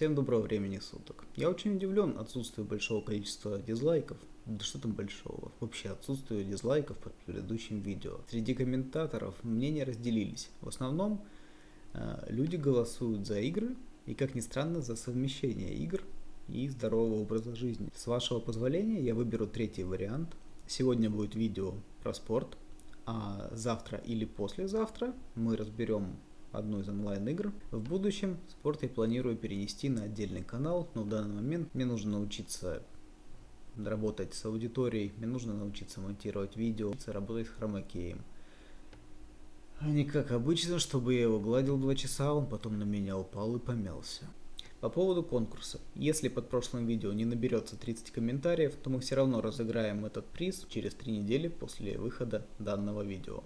Всем доброго времени суток. Я очень удивлен отсутствию большого количества дизлайков. Да что там большого? Вообще отсутствие дизлайков под предыдущим видео. Среди комментаторов мнения разделились. В основном э, люди голосуют за игры и, как ни странно, за совмещение игр и здорового образа жизни. С вашего позволения я выберу третий вариант. Сегодня будет видео про спорт, а завтра или послезавтра мы разберем одну из онлайн-игр. В будущем спорт я планирую перенести на отдельный канал, но в данный момент мне нужно научиться работать с аудиторией, мне нужно научиться монтировать видео, работать с хромакеем. А не как обычно, чтобы я его гладил два часа, он потом на меня упал и помялся. По поводу конкурса. Если под прошлым видео не наберется 30 комментариев, то мы все равно разыграем этот приз через 3 недели после выхода данного видео.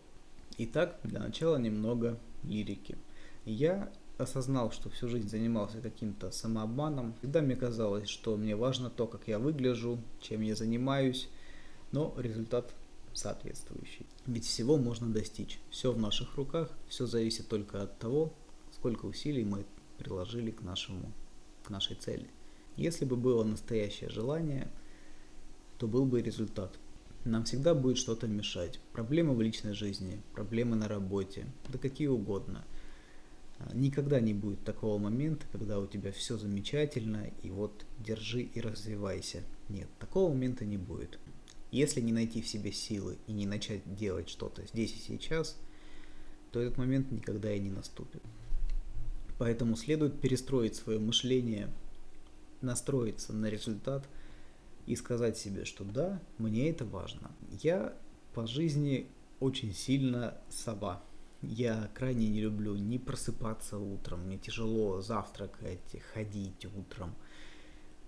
Итак, для начала немного лирики. Я осознал, что всю жизнь занимался каким-то самообманом. Всегда мне казалось, что мне важно то, как я выгляжу, чем я занимаюсь, но результат соответствующий. Ведь всего можно достичь. Все в наших руках, все зависит только от того, сколько усилий мы приложили к, нашему, к нашей цели. Если бы было настоящее желание, то был бы результат. Нам всегда будет что-то мешать. Проблемы в личной жизни, проблемы на работе, да какие угодно. А, никогда не будет такого момента, когда у тебя все замечательно, и вот держи и развивайся. Нет, такого момента не будет. Если не найти в себе силы и не начать делать что-то здесь и сейчас, то этот момент никогда и не наступит. Поэтому следует перестроить свое мышление, настроиться на результат – и сказать себе, что да, мне это важно. Я по жизни очень сильно сова. Я крайне не люблю не просыпаться утром, мне тяжело завтракать, ходить утром.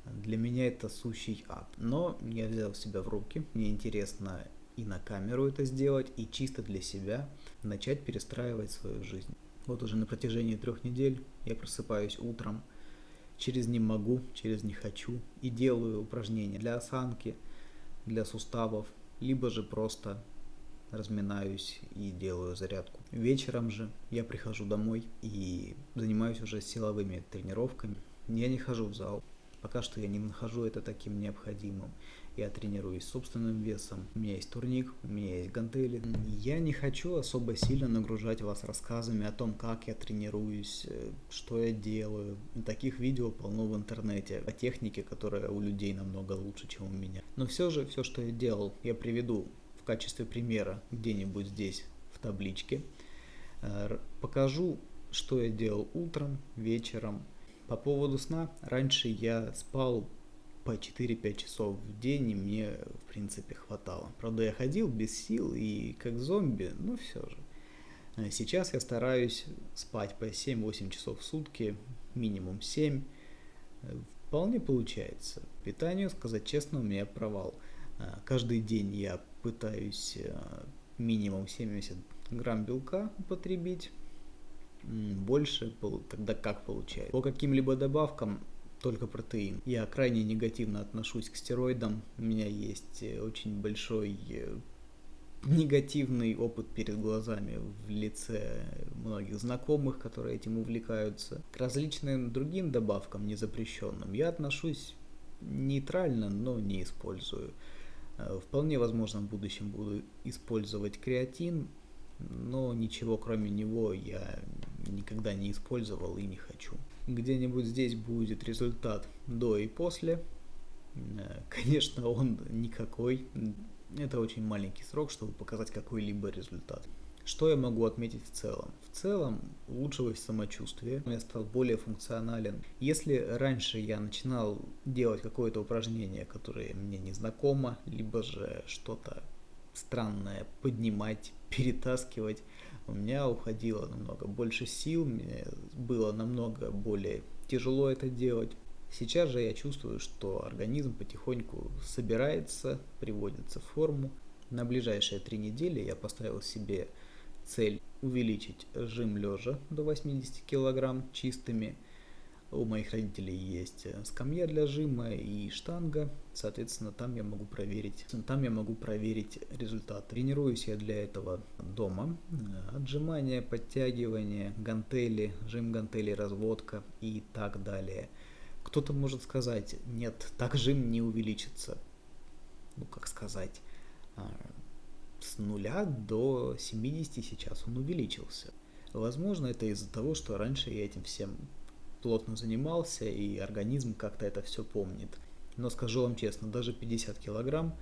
Для меня это сущий ад. Но я взял себя в руки, мне интересно и на камеру это сделать, и чисто для себя начать перестраивать свою жизнь. Вот уже на протяжении трех недель я просыпаюсь утром, через не могу, через не хочу и делаю упражнения для осанки, для суставов, либо же просто разминаюсь и делаю зарядку. Вечером же я прихожу домой и занимаюсь уже силовыми тренировками. Я не хожу в зал, Пока что я не нахожу это таким необходимым. Я тренируюсь собственным весом, у меня есть турник, у меня есть гантели. Я не хочу особо сильно нагружать вас рассказами о том, как я тренируюсь, э, что я делаю. Таких видео полно в интернете о технике, которая у людей намного лучше, чем у меня. Но все же, все, что я делал, я приведу в качестве примера где-нибудь здесь в табличке. Э, покажу, что я делал утром, вечером, по поводу сна, раньше я спал по 4-5 часов в день, и мне, в принципе, хватало. Правда, я ходил без сил и как зомби, но все же. А сейчас я стараюсь спать по 7-8 часов в сутки, минимум 7. Вполне получается. Питанию, сказать честно, у меня провал. А каждый день я пытаюсь а, минимум 70 грамм белка употребить, больше, тогда как получается. По каким-либо добавкам только протеин. Я крайне негативно отношусь к стероидам. У меня есть э, очень большой э, негативный опыт перед глазами в лице многих знакомых, которые этим увлекаются. К различным другим добавкам, незапрещенным, я отношусь нейтрально, но не использую. Э, вполне возможно в будущем буду использовать креатин, но ничего кроме него я никогда не использовал и не хочу. Где-нибудь здесь будет результат до и после. Э, конечно, он никакой. Это очень маленький срок, чтобы показать какой-либо результат. Что я могу отметить в целом? В целом улучшилось самочувствие, я стал более функционален. Если раньше я начинал делать какое-то упражнение, которое мне не знакомо, либо же что-то странное поднимать, перетаскивать, у меня уходило намного больше сил, мне было намного более тяжело это делать. Сейчас же я чувствую, что организм потихоньку собирается, приводится в форму. На ближайшие три недели я поставил себе цель увеличить жим лежа до 80 кг чистыми, у моих родителей есть э, скамья для жима и штанга, соответственно, там я могу проверить, там я могу проверить результат. Тренируюсь я для этого дома. Э, отжимания, подтягивания, гантели, жим гантели, разводка и так далее. Кто-то может сказать, нет, так жим не увеличится. Ну, как сказать, а, с нуля до 70 сейчас он увеличился. Возможно, это из-за того, что раньше я этим всем плотно занимался, и организм как-то это все помнит. Но скажу вам честно, даже 50 килограмм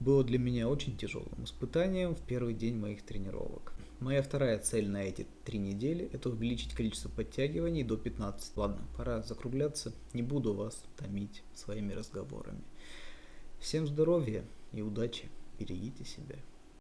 было для меня очень тяжелым испытанием в первый день моих тренировок. Моя вторая цель на эти три недели – это увеличить количество подтягиваний до 15. Ладно, пора закругляться, не буду вас томить своими разговорами. Всем здоровья и удачи, берегите себя.